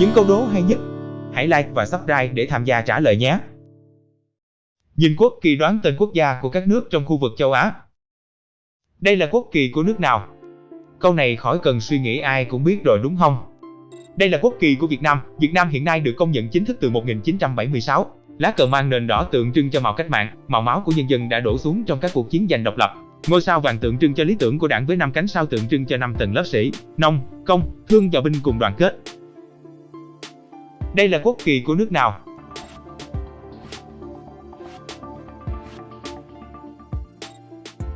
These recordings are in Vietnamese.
Những câu đố hay nhất? Hãy like và subscribe để tham gia trả lời nhé! Nhìn quốc kỳ đoán tên quốc gia của các nước trong khu vực châu Á. Đây là quốc kỳ của nước nào? Câu này khỏi cần suy nghĩ ai cũng biết rồi đúng không? Đây là quốc kỳ của Việt Nam. Việt Nam hiện nay được công nhận chính thức từ 1976. Lá cờ mang nền đỏ tượng trưng cho màu cách mạng, màu máu của nhân dân đã đổ xuống trong các cuộc chiến giành độc lập. Ngôi sao vàng tượng trưng cho lý tưởng của đảng với năm cánh sao tượng trưng cho năm tầng lớp sĩ, nông, công, thương và binh cùng đoàn kết. Đây là quốc kỳ của nước nào?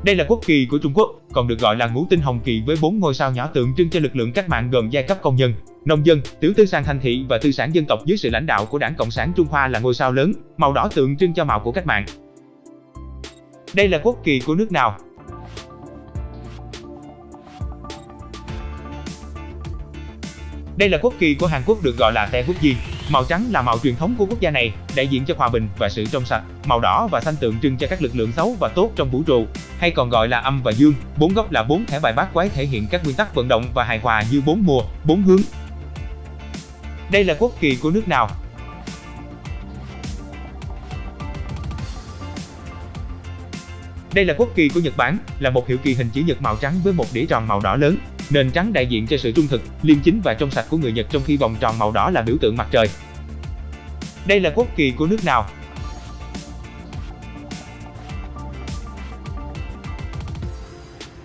Đây là quốc kỳ của Trung Quốc, còn được gọi là ngũ tinh hồng kỳ với bốn ngôi sao nhỏ tượng trưng cho lực lượng cách mạng gồm giai cấp công nhân, nông dân, tiểu tư sản thành thị và tư sản dân tộc dưới sự lãnh đạo của Đảng Cộng sản Trung Hoa là ngôi sao lớn, màu đỏ tượng trưng cho màu của cách mạng. Đây là quốc kỳ của nước nào? Đây là quốc kỳ của Hàn Quốc được gọi là Tae Quốc Di. Màu trắng là màu truyền thống của quốc gia này, đại diện cho hòa bình và sự trong sạch. Màu đỏ và xanh tượng trưng cho các lực lượng xấu và tốt trong vũ trụ, hay còn gọi là âm và dương. Bốn góc là bốn thẻ bài bát quái thể hiện các nguyên tắc vận động và hài hòa như bốn mùa, bốn hướng. Đây là quốc kỳ của nước nào? Đây là quốc kỳ của Nhật Bản, là một hiệu kỳ hình chữ nhật màu trắng với một đĩa tròn màu đỏ lớn. Nền trắng đại diện cho sự trung thực, liêm chính và trong sạch của người Nhật trong khi vòng tròn màu đỏ là biểu tượng mặt trời. Đây là quốc kỳ của nước nào?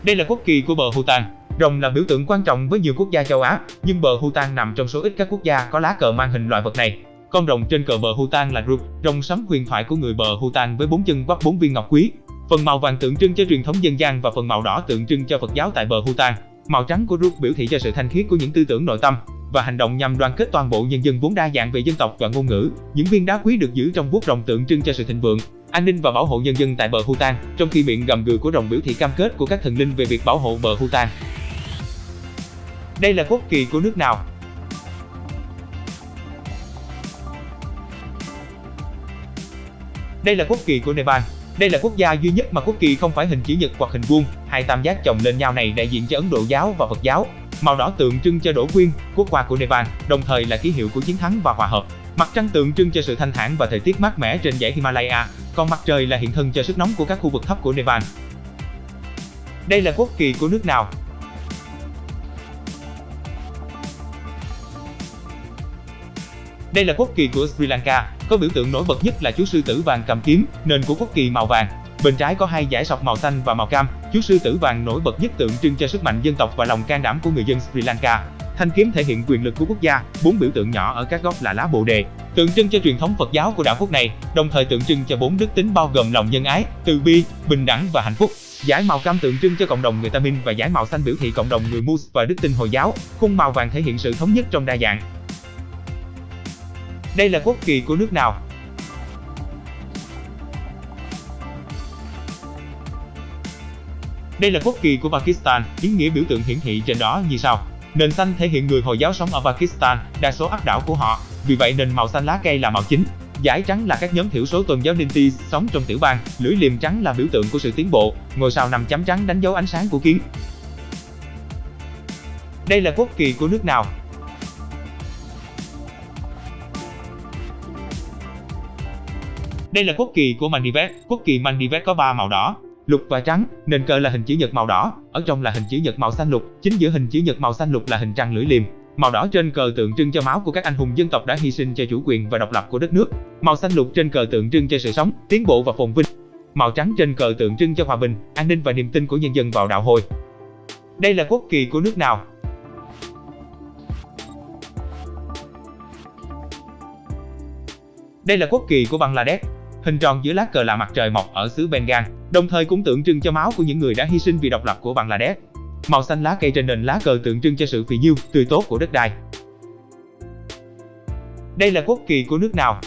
Đây là quốc kỳ của bờ Bhutan. Rồng là biểu tượng quan trọng với nhiều quốc gia châu Á, nhưng bờ Bhutan nằm trong số ít các quốc gia có lá cờ mang hình loại vật này. Con rồng trên cờ bờ Bhutan là Rup, rồng sấm huyền thoại của người bờ Bhutan với bốn chân vắt bốn viên ngọc quý. Phần màu vàng tượng trưng cho truyền thống dân gian và phần màu đỏ tượng trưng cho Phật giáo tại bờ Bhutan. Màu trắng của Ruk biểu thị cho sự thanh khiết của những tư tưởng nội tâm và hành động nhằm đoàn kết toàn bộ nhân dân vốn đa dạng về dân tộc và ngôn ngữ. Những viên đá quý được giữ trong vuốt rồng tượng trưng cho sự thịnh vượng, an ninh và bảo hộ nhân dân tại bờ Hutan, trong khi miệng gầm gừ của rồng biểu thị cam kết của các thần linh về việc bảo hộ bờ Hutan. Đây là quốc kỳ của nước nào? Đây là quốc kỳ của Nepal. Đây là quốc gia duy nhất mà quốc kỳ không phải hình chữ nhật hoặc hình vuông, hai tam giác chồng lên nhau này đại diện cho Ấn Độ giáo và Phật giáo. Màu đỏ tượng trưng cho đổ quyên, quốc hoa của Nepal, đồng thời là ký hiệu của chiến thắng và hòa hợp. Mặt trăng tượng trưng cho sự thanh thản và thời tiết mát mẻ trên dãy Himalaya, còn mặt trời là hiện thân cho sức nóng của các khu vực thấp của Nepal. Đây là quốc kỳ của nước nào? Đây là quốc kỳ của Sri Lanka, có biểu tượng nổi bật nhất là chú sư tử vàng cầm kiếm, nền của quốc kỳ màu vàng. Bên trái có hai dải sọc màu xanh và màu cam, chú sư tử vàng nổi bật nhất tượng trưng cho sức mạnh dân tộc và lòng can đảm của người dân Sri Lanka. Thanh kiếm thể hiện quyền lực của quốc gia, bốn biểu tượng nhỏ ở các góc là lá bồ đề, tượng trưng cho truyền thống Phật giáo của đảo quốc này, đồng thời tượng trưng cho bốn đức tính bao gồm lòng nhân ái, từ bi, bình đẳng và hạnh phúc. Giải màu cam tượng trưng cho cộng đồng người Tamil và giải màu xanh biểu thị cộng đồng người Mus và đức tin Hồi giáo. Khung màu vàng thể hiện sự thống nhất trong đa dạng. Đây là quốc kỳ của nước nào? Đây là quốc kỳ của Pakistan, ý nghĩa biểu tượng hiển thị trên đó như sau. Nền xanh thể hiện người Hồi giáo sống ở Pakistan, đa số áp đảo của họ, vì vậy nền màu xanh lá cây là màu chính. Giải trắng là các nhóm thiểu số tôn giáo Dinti sống trong tiểu bang, lưỡi liềm trắng là biểu tượng của sự tiến bộ, ngôi sao nằm chấm trắng đánh dấu ánh sáng của kiến. Đây là quốc kỳ của nước nào? Đây là quốc kỳ của Maldives. Quốc kỳ Maldives có 3 màu đỏ, lục và trắng. Nền cờ là hình chữ nhật màu đỏ, ở trong là hình chữ nhật màu xanh lục, chính giữa hình chữ nhật màu xanh lục là hình trăng lưỡi liềm. Màu đỏ trên cờ tượng trưng cho máu của các anh hùng dân tộc đã hy sinh cho chủ quyền và độc lập của đất nước. Màu xanh lục trên cờ tượng trưng cho sự sống, tiến bộ và phồn vinh. Màu trắng trên cờ tượng trưng cho hòa bình, an ninh và niềm tin của nhân dân vào đạo hồi. Đây là quốc kỳ của nước nào? Đây là quốc kỳ của Bangladesh. Hình tròn giữa lá cờ là mặt trời mọc ở xứ Bengal, đồng thời cũng tượng trưng cho máu của những người đã hy sinh vì độc lập của Bangladesh. Màu xanh lá cây trên nền lá cờ tượng trưng cho sự phì nhiêu, tươi tốt của đất đai. Đây là quốc kỳ của nước nào?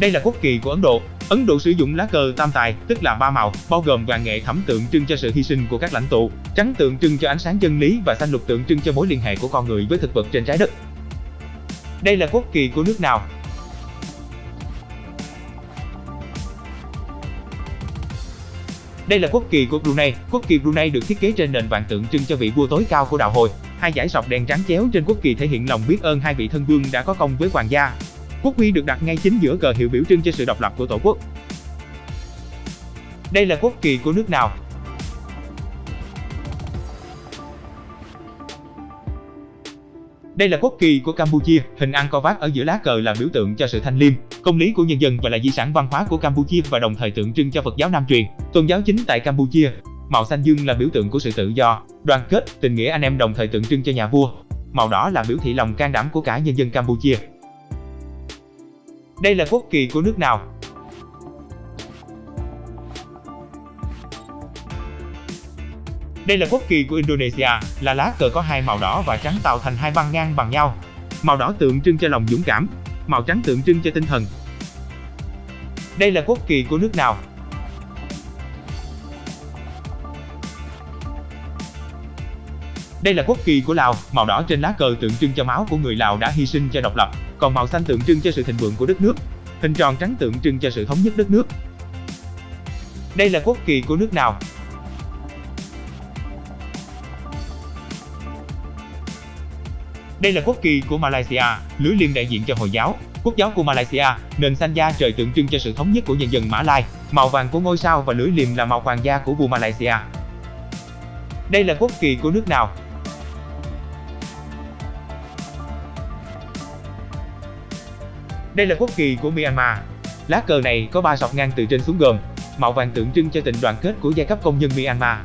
Đây là quốc kỳ của Ấn Độ. Ấn Độ sử dụng lá cờ tam tài, tức là ba màu, bao gồm vàng nghệ thẫm tượng trưng cho sự hy sinh của các lãnh tụ, trắng tượng trưng cho ánh sáng chân lý và xanh lục tượng trưng cho mối liên hệ của con người với thực vật trên trái đất. Đây là quốc kỳ của nước nào? Đây là quốc kỳ của Brunei. Quốc kỳ Brunei được thiết kế trên nền vàng tượng trưng cho vị vua tối cao của đạo hồi. Hai dải sọc đèn trắng chéo trên quốc kỳ thể hiện lòng biết ơn hai vị thân vương đã có công với hoàng gia. Quốc huy được đặt ngay chính giữa cờ hiệu biểu trưng cho sự độc lập của tổ quốc. Đây là quốc kỳ của nước nào? Đây là quốc kỳ của Campuchia, hình Angkor Wat ở giữa lá cờ là biểu tượng cho sự thanh liêm, công lý của nhân dân và là di sản văn hóa của Campuchia và đồng thời tượng trưng cho Phật giáo Nam truyền, tôn giáo chính tại Campuchia. Màu xanh dương là biểu tượng của sự tự do, đoàn kết, tình nghĩa anh em đồng thời tượng trưng cho nhà vua. Màu đỏ là biểu thị lòng can đảm của cả nhân dân Campuchia. Đây là quốc kỳ của nước nào? Đây là quốc kỳ của Indonesia, là lá cờ có hai màu đỏ và trắng tạo thành hai băng ngang bằng nhau. Màu đỏ tượng trưng cho lòng dũng cảm, màu trắng tượng trưng cho tinh thần. Đây là quốc kỳ của nước nào? Đây là quốc kỳ của Lào, màu đỏ trên lá cờ tượng trưng cho máu của người Lào đã hy sinh cho độc lập, còn màu xanh tượng trưng cho sự thịnh vượng của đất nước. Hình tròn trắng tượng trưng cho sự thống nhất đất nước. Đây là quốc kỳ của nước nào? Đây là quốc kỳ của Malaysia, lưới liềm đại diện cho Hồi giáo, quốc giáo của Malaysia, nền xanh da trời tượng trưng cho sự thống nhất của nhân dân Mã Lai, màu vàng của ngôi sao và lưới liềm là màu hoàng gia của vua Malaysia. Đây là quốc kỳ của nước nào? Đây là quốc kỳ của Myanmar. Lá cờ này có ba sọc ngang từ trên xuống gồm màu vàng tượng trưng cho tình đoàn kết của giai cấp công nhân Myanmar.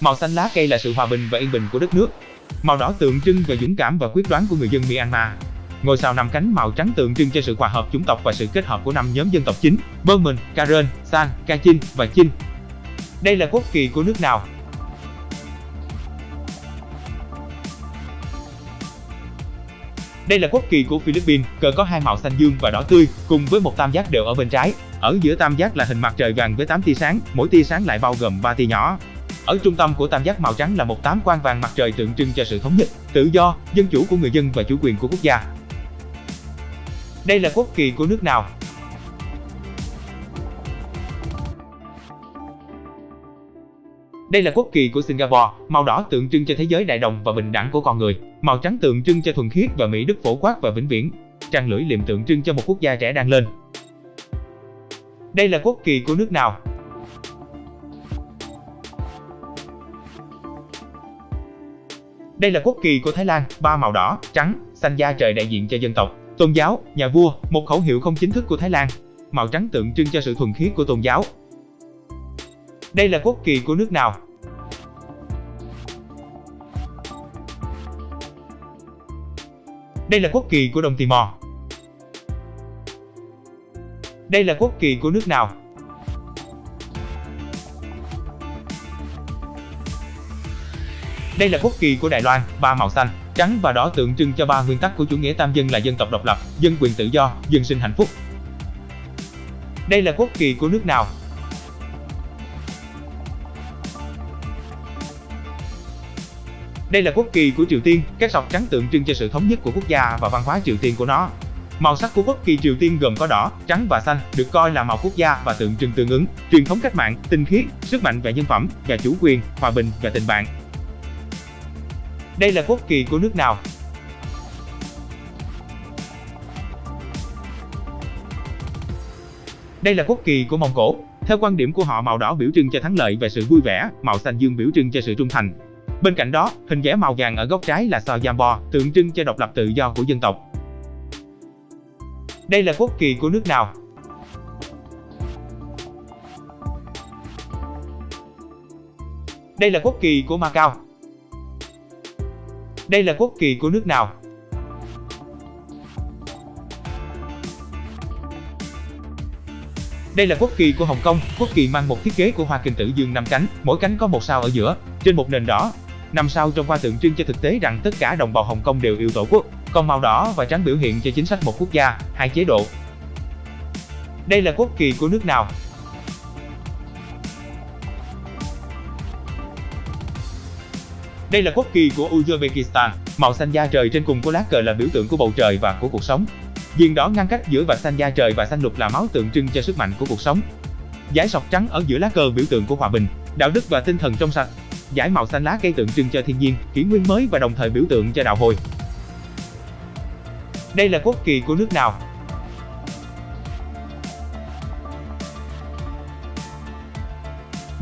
Màu xanh lá cây là sự hòa bình và yên bình của đất nước. Màu đỏ tượng trưng về dũng cảm và quyết đoán của người dân Myanmar. Ngôi sao năm cánh màu trắng tượng trưng cho sự hòa hợp chủng tộc và sự kết hợp của năm nhóm dân tộc chính: Burman, Karen, San, Kachin và Chin. Đây là quốc kỳ của nước nào? Đây là quốc kỳ của Philippines, cờ có hai màu xanh dương và đỏ tươi, cùng với một tam giác đều ở bên trái. Ở giữa tam giác là hình mặt trời vàng với 8 tia sáng, mỗi tia sáng lại bao gồm 3 tia nhỏ. Ở trung tâm của tam giác màu trắng là một tám quan vàng mặt trời tượng trưng cho sự thống nhất, tự do, dân chủ của người dân và chủ quyền của quốc gia. Đây là quốc kỳ của nước nào? Đây là quốc kỳ của Singapore, màu đỏ tượng trưng cho thế giới đại đồng và bình đẳng của con người, màu trắng tượng trưng cho thuần khiết và mỹ đức phổ quát và vĩnh viễn, trăng lưỡi liềm tượng trưng cho một quốc gia trẻ đang lên. Đây là quốc kỳ của nước nào? Đây là quốc kỳ của Thái Lan, ba màu đỏ, trắng, xanh da trời đại diện cho dân tộc, tôn giáo, nhà vua, một khẩu hiệu không chính thức của Thái Lan. Màu trắng tượng trưng cho sự thuần khiết của tôn giáo. Đây là quốc kỳ của nước nào? Đây là quốc kỳ của Đông Timor. Đây là quốc kỳ của nước nào? Đây là quốc kỳ của Đài Loan, ba màu xanh, trắng và đỏ tượng trưng cho ba nguyên tắc của chủ nghĩa tam dân là dân tộc độc lập, dân quyền tự do, dân sinh hạnh phúc. Đây là quốc kỳ của nước nào? Đây là quốc kỳ của Triều Tiên, các sọc trắng tượng trưng cho sự thống nhất của quốc gia và văn hóa Triều Tiên của nó. Màu sắc của quốc kỳ Triều Tiên gồm có đỏ, trắng và xanh, được coi là màu quốc gia và tượng trưng tương ứng, truyền thống cách mạng, tinh khiết, sức mạnh về nhân phẩm và chủ quyền, hòa bình và tình bạn. Đây là quốc kỳ của nước nào? Đây là quốc kỳ của Mông Cổ. Theo quan điểm của họ màu đỏ biểu trưng cho thắng lợi và sự vui vẻ, màu xanh dương biểu trưng cho sự trung thành. Bên cạnh đó, hình vẽ màu vàng ở góc trái là sao Jambo, tượng trưng cho độc lập tự do của dân tộc. Đây là quốc kỳ của nước nào? Đây là quốc kỳ của Macau. Đây là quốc kỳ của nước nào? Đây là quốc kỳ của Hồng Kông, quốc kỳ mang một thiết kế của hoa kinh tử dương năm cánh, mỗi cánh có một sao ở giữa, trên một nền đỏ. Năm sao trong hoa tượng trưng cho thực tế rằng tất cả đồng bào Hồng Kông đều yêu tổ quốc, còn màu đỏ và trắng biểu hiện cho chính sách một quốc gia, hai chế độ. Đây là quốc kỳ của nước nào? Đây là quốc kỳ của Uzbekistan, màu xanh da trời trên cùng của lá cờ là biểu tượng của bầu trời và của cuộc sống. Viền đỏ ngăn cách giữa vạch xanh da trời và xanh lục là máu tượng trưng cho sức mạnh của cuộc sống. Dải sọc trắng ở giữa lá cờ biểu tượng của hòa bình, đạo đức và tinh thần trong sạch. Giải màu xanh lá cây tượng trưng cho thiên nhiên, kỷ nguyên mới và đồng thời biểu tượng cho đạo hồi. Đây là quốc kỳ của nước nào?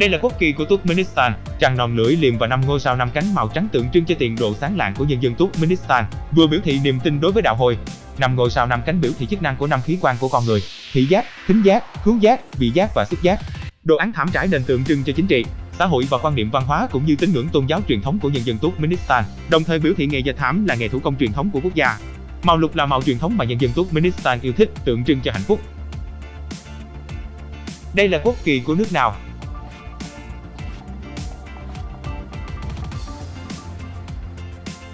Đây là quốc kỳ của Turkmenistan, trăng non lưỡi liềm và năm ngôi sao năm cánh màu trắng tượng trưng cho tiền độ sáng lạng của nhân dân Turkmenistan, vừa biểu thị niềm tin đối với đạo hồi. Năm ngôi sao năm cánh biểu thị chức năng của năm khí quan của con người: thị giác, thính giác, khứu giác, vị giác và xúc giác. Đồ án thảm trải nền tượng trưng cho chính trị, xã hội và quan niệm văn hóa cũng như tín ngưỡng tôn giáo truyền thống của nhân dân Turkmenistan, đồng thời biểu thị nghề dệt thảm là nghề thủ công truyền thống của quốc gia. Màu lục là màu truyền thống mà nhân dân Turkmenistan yêu thích, tượng trưng cho hạnh phúc. Đây là quốc kỳ của nước nào?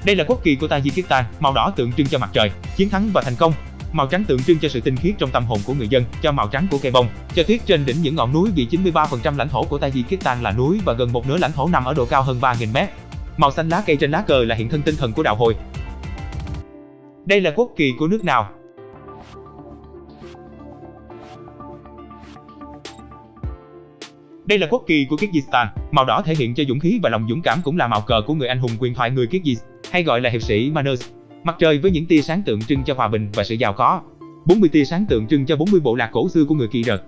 Đây là quốc kỳ của Tajikistan, màu đỏ tượng trưng cho mặt trời, chiến thắng và thành công. Màu trắng tượng trưng cho sự tinh khiết trong tâm hồn của người dân, cho màu trắng của cây bông, cho tuyết trên đỉnh những ngọn núi vì 93% lãnh thổ của Tajikistan là núi và gần một nửa lãnh thổ nằm ở độ cao hơn 3.000 mét. Màu xanh lá cây trên lá cờ là hiện thân tinh thần của đạo hồi. Đây là quốc kỳ của nước nào? Đây là quốc kỳ của Kyrgyzstan, màu đỏ thể hiện cho dũng khí và lòng dũng cảm cũng là màu cờ của người anh hùng quyền thoại người Kyrgyz, hay gọi là hiệp sĩ Manus. Mặt trời với những tia sáng tượng trưng cho hòa bình và sự giàu có. 40 tia sáng tượng trưng cho 40 bộ lạc cổ xưa của người Kỳ Rật.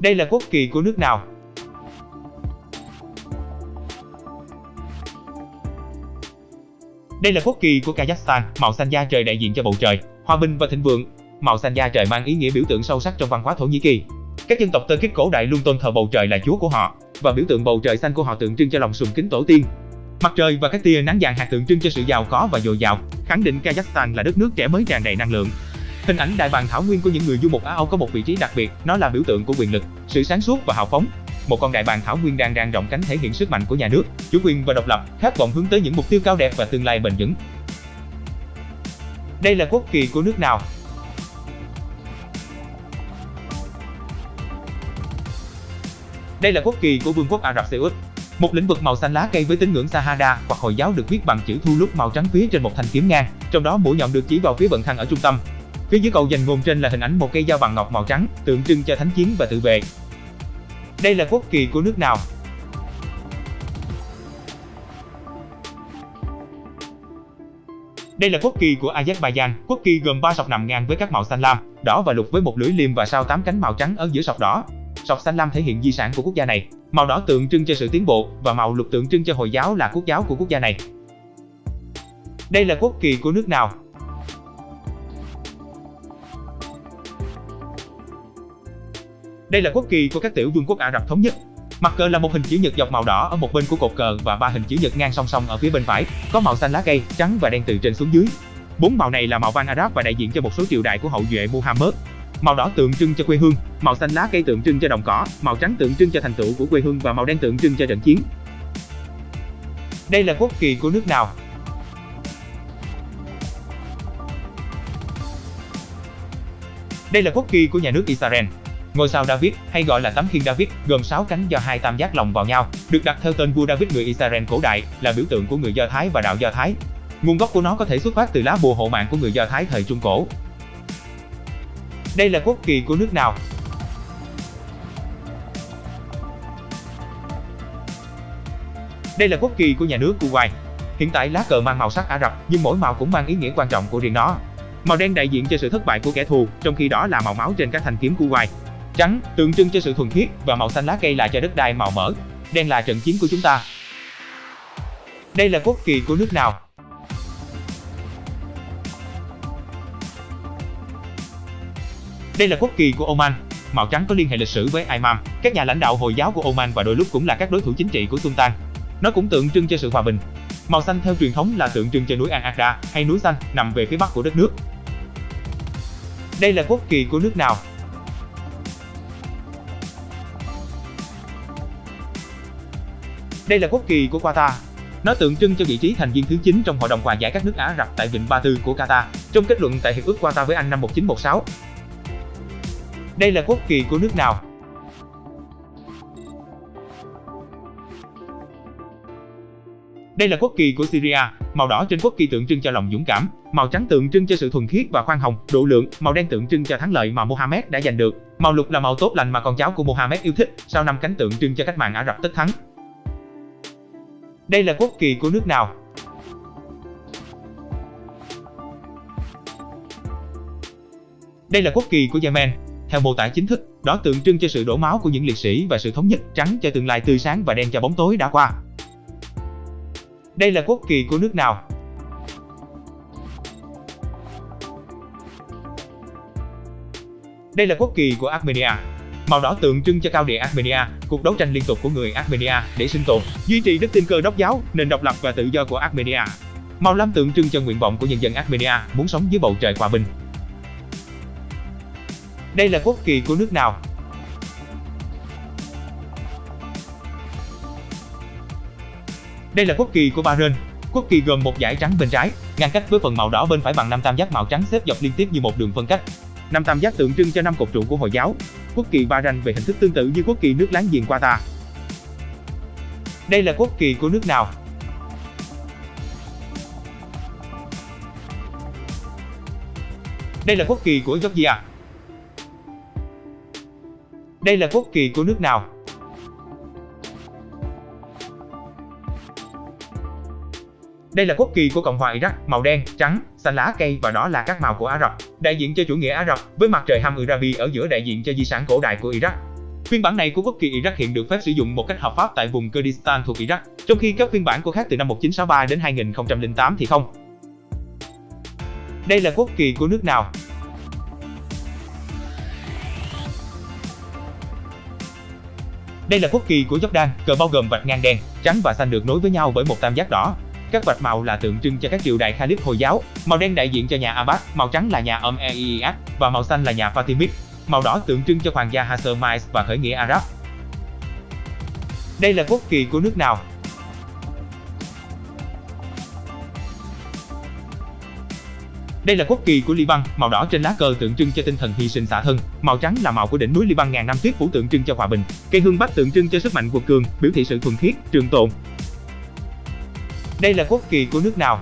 Đây là quốc kỳ của nước nào? Đây là quốc kỳ của Kazakhstan, màu xanh da trời đại diện cho bầu trời, hòa bình và thịnh vượng. Màu xanh da trời mang ý nghĩa biểu tượng sâu sắc trong văn hóa Thổ Nhĩ Kỳ. Các dân tộc Tơ Kích cổ đại luôn tôn thờ bầu trời là chúa của họ, và biểu tượng bầu trời xanh của họ tượng trưng cho lòng sùng kính tổ tiên. Mặt trời và các tia nắng vàng hạt tượng trưng cho sự giàu có và dồi dào, khẳng định Kazakhstan là đất nước trẻ mới tràn đầy năng lượng. Hình ảnh đại bàng thảo nguyên của những người du mục Á Âu có một vị trí đặc biệt, nó là biểu tượng của quyền lực, sự sáng suốt và hào phóng. Một con đại bàng thảo nguyên đang dang rộng cánh thể hiện sức mạnh của nhà nước, chủ quyền và độc lập, khát vọng hướng tới những mục tiêu cao đẹp và tương lai bền vững. Đây là quốc kỳ của nước nào? Đây là quốc kỳ của Vương quốc Ả Rập Xê Út. Một lĩnh vực màu xanh lá cây với tín ngưỡng Sahara hoặc Hồi giáo được viết bằng chữ thu lúc màu trắng phía trên một thanh kiếm ngang, trong đó mũi nhọn được chỉ vào phía vận thăng ở trung tâm. Phía dưới cầu dành ngôn trên là hình ảnh một cây dao bằng ngọc màu trắng, tượng trưng cho thánh chiến và tự vệ. Đây là quốc kỳ của nước nào? Đây là quốc kỳ của Azerbaijan, quốc kỳ gồm 3 sọc nằm ngang với các màu xanh lam, đỏ và lục với một lưỡi liềm và sao tám cánh màu trắng ở giữa sọc đỏ. Sọc xanh lam thể hiện di sản của quốc gia này, màu đỏ tượng trưng cho sự tiến bộ và màu lục tượng trưng cho Hồi giáo là quốc giáo của quốc gia này. Đây là quốc kỳ của nước nào? Đây là quốc kỳ của các tiểu vương quốc Ả Rập thống nhất. Mặt cờ là một hình chữ nhật dọc màu đỏ ở một bên của cột cờ và ba hình chữ nhật ngang song song ở phía bên phải, có màu xanh lá cây, trắng và đen từ trên xuống dưới. Bốn màu này là màu vàng Arab và đại diện cho một số triều đại của hậu duệ Muhammad. Màu đỏ tượng trưng cho quê hương, màu xanh lá cây tượng trưng cho đồng cỏ, màu trắng tượng trưng cho thành tựu của quê hương và màu đen tượng trưng cho trận chiến. Đây là quốc kỳ của nước nào? Đây là quốc kỳ của nhà nước Israel. Ngôi sao David, hay gọi là tấm khiên David, gồm 6 cánh do hai tam giác lồng vào nhau, được đặt theo tên vua David người Israel cổ đại, là biểu tượng của người Do Thái và đạo Do Thái. Nguồn gốc của nó có thể xuất phát từ lá bùa hộ mạng của người Do Thái thời Trung Cổ. Đây là quốc kỳ của nước nào? Đây là quốc kỳ của nhà nước Kuwait. Hiện tại lá cờ mang màu sắc Ả Rập, nhưng mỗi màu cũng mang ý nghĩa quan trọng của riêng nó. Màu đen đại diện cho sự thất bại của kẻ thù, trong khi đó là màu máu trên các thanh kiếm Kuwait. Trắng tượng trưng cho sự thuần khiết và màu xanh lá cây là cho đất đai màu mỡ. Đen là trận chiến của chúng ta. Đây là quốc kỳ của nước nào? Đây là quốc kỳ của Oman. Màu trắng có liên hệ lịch sử với Imam, các nhà lãnh đạo Hồi giáo của Oman và đôi lúc cũng là các đối thủ chính trị của Sultan. Nó cũng tượng trưng cho sự hòa bình. Màu xanh theo truyền thống là tượng trưng cho núi Al Aqda hay núi xanh nằm về phía bắc của đất nước. Đây là quốc kỳ của nước nào? Đây là quốc kỳ của Qatar. Nó tượng trưng cho vị trí thành viên thứ 9 trong Hội đồng Hòa giải các nước Ả Rập tại Vịnh Ba Tư của Qatar, trong kết luận tại Hiệp ước Qatar với Anh năm 1916. Đây là quốc kỳ của nước nào? Đây là quốc kỳ của Syria, màu đỏ trên quốc kỳ tượng trưng cho lòng dũng cảm, màu trắng tượng trưng cho sự thuần khiết và khoan hồng, độ lượng, màu đen tượng trưng cho thắng lợi mà Mohammed đã giành được, màu lục là màu tốt lành mà con cháu của Mohammed yêu thích, sau năm cánh tượng trưng cho cách mạng Ả Rập tất thắng. Đây là quốc kỳ của nước nào? Đây là quốc kỳ của Yemen. Theo mô tả chính thức, đó tượng trưng cho sự đổ máu của những liệt sĩ và sự thống nhất, trắng cho tương lai tươi sáng và đen cho bóng tối đã qua. Đây là quốc kỳ của nước nào? Đây là quốc kỳ của Armenia. Màu đỏ tượng trưng cho cao địa Armenia, cuộc đấu tranh liên tục của người Armenia để sinh tồn, duy trì đức tin cơ đốc giáo, nền độc lập và tự do của Armenia. Màu lam tượng trưng cho nguyện vọng của nhân dân Armenia muốn sống dưới bầu trời hòa bình. Đây là quốc kỳ của nước nào? Đây là quốc kỳ của Bahrain. Quốc kỳ gồm một dải trắng bên trái, ngăn cách với phần màu đỏ bên phải bằng năm tam giác màu trắng xếp dọc liên tiếp như một đường phân cách. Năm tam giác tượng trưng cho năm cột trụ của Hồi giáo. Quốc kỳ Bahrain về hình thức tương tự như quốc kỳ nước láng giềng Qatar. Đây là quốc kỳ của nước nào? Đây là quốc kỳ của Georgia. Đây là quốc kỳ của nước nào? Đây là quốc kỳ của Cộng hòa Iraq, màu đen, trắng, xanh lá cây và đó là các màu của Ả Rập, đại diện cho chủ nghĩa Ả Rập, với mặt trời Hammurabi ở giữa đại diện cho di sản cổ đại của Iraq. Phiên bản này của quốc kỳ Iraq hiện được phép sử dụng một cách hợp pháp tại vùng Kurdistan thuộc Iraq, trong khi các phiên bản của khác từ năm 1963 đến 2008 thì không. Đây là quốc kỳ của nước nào? Đây là quốc kỳ của Jordan, cờ bao gồm vạch ngang đen, trắng và xanh được nối với nhau bởi một tam giác đỏ. Các vạch màu là tượng trưng cho các triều đại Khalif Hồi giáo, màu đen đại diện cho nhà Abbas, màu trắng là nhà Umayyad và màu xanh là nhà Fatimid. Màu đỏ tượng trưng cho hoàng gia Hashemites và khởi nghĩa Arab. Đây là quốc kỳ của nước nào? Đây là quốc kỳ của Liban, màu đỏ trên lá cờ tượng trưng cho tinh thần hy sinh xả thân, màu trắng là màu của đỉnh núi Liban ngàn năm tuyết phủ tượng trưng cho hòa bình, cây hương bách tượng trưng cho sức mạnh quật cường, biểu thị sự thuần khiết, trường tồn. Đây là quốc kỳ của nước nào?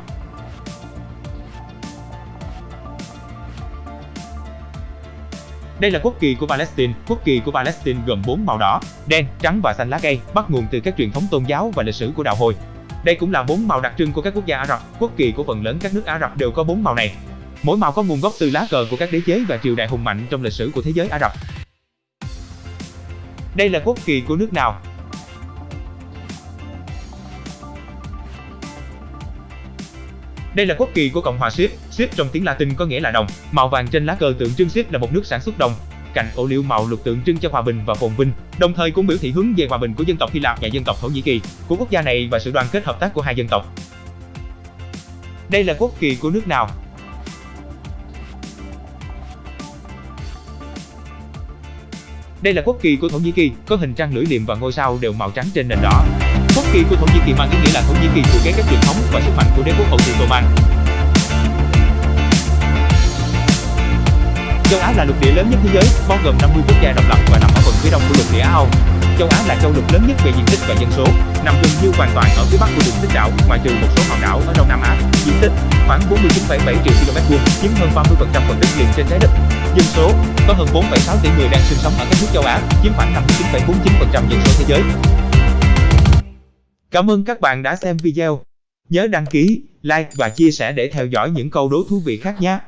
Đây là quốc kỳ của Palestine. Quốc kỳ của Palestine gồm 4 màu đỏ, đen, trắng và xanh lá cây, bắt nguồn từ các truyền thống tôn giáo và lịch sử của đạo Hồi. Đây cũng là bốn màu đặc trưng của các quốc gia Ả Rập. Quốc kỳ của phần lớn các nước Ả Rập đều có bốn màu này. Mỗi màu có nguồn gốc từ lá cờ của các đế chế và triều đại hùng mạnh trong lịch sử của thế giới Ả Rập. Đây là quốc kỳ của nước nào? Đây là quốc kỳ của Cộng hòa Ship. Ship trong tiếng Latin có nghĩa là đồng. Màu vàng trên lá cờ tượng trưng Ship là một nước sản xuất đồng cành ô liu màu lục tượng trưng cho hòa bình và phồn vinh, đồng thời cũng biểu thị hướng về hòa bình của dân tộc Hy Lạp và dân tộc Thổ Nhĩ Kỳ, của quốc gia này và sự đoàn kết hợp tác của hai dân tộc. Đây là quốc kỳ của nước nào? Đây là quốc kỳ của Thổ Nhĩ Kỳ, có hình trăng lưỡi liềm và ngôi sao đều màu trắng trên nền đỏ. Quốc kỳ của Thổ Nhĩ Kỳ mang ý nghĩa là Thổ Nhĩ Kỳ thừa kế các truyền thống và sức mạnh của đế quốc Ottoman. Châu Á là lục địa lớn nhất thế giới, bao gồm 50 quốc gia độc lập và nằm ở phần phía đông của lục địa Á Âu. Châu Á là châu lục lớn nhất về diện tích và dân số, nằm gần như hoàn toàn ở phía bắc của đường tích đảo, ngoại trừ một số hòn đảo ở Đông Nam Á. Diện tích khoảng 49,7 triệu km vuông, chiếm hơn 30% phần đất liền trên trái đất. Dân số có hơn 4,6 tỷ người đang sinh sống ở các nước châu Á, chiếm khoảng 59,49% dân số thế giới. Cảm ơn các bạn đã xem video. Nhớ đăng ký, like và chia sẻ để theo dõi những câu đố thú vị khác nhé.